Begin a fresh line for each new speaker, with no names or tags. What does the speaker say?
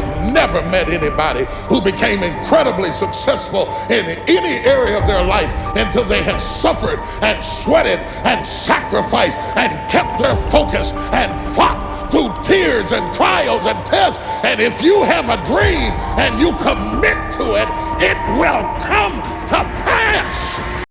have never met anybody who became incredibly successful in any area of their life until they have suffered and sweated and sacrificed and kept their focus and fought through tears and trials and tests. And if you have a dream and you commit to it, it will come